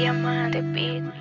Diamante Beat.